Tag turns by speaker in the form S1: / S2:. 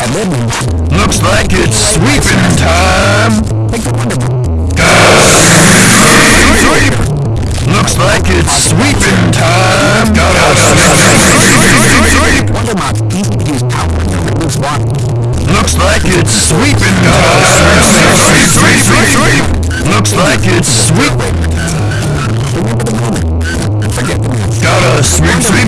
S1: Looks like it's sweeping time. Sweep. Looks like it's sweeping time. Sweep! Looks like it's sweeping time. Looks like it's sweeping. Gotta sweep, sweep.